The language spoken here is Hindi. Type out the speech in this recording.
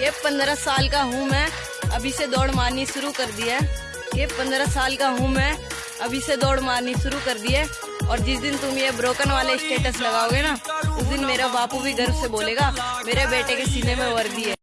ये पंद्रह साल का हूँ मैं, अभी से दौड़ मारनी शुरू कर दी है। कि पंद्रह साल का हूँ मैं, अभी से दौड़ मारनी शुरू कर दी है। और जिस दिन तुम ये ब्रोकन वाले स्टेटस लगाओगे ना, उस दिन मेरा बापू भी गर्व से बोलेगा, मेरे बेटे के सीने में वर्दी है।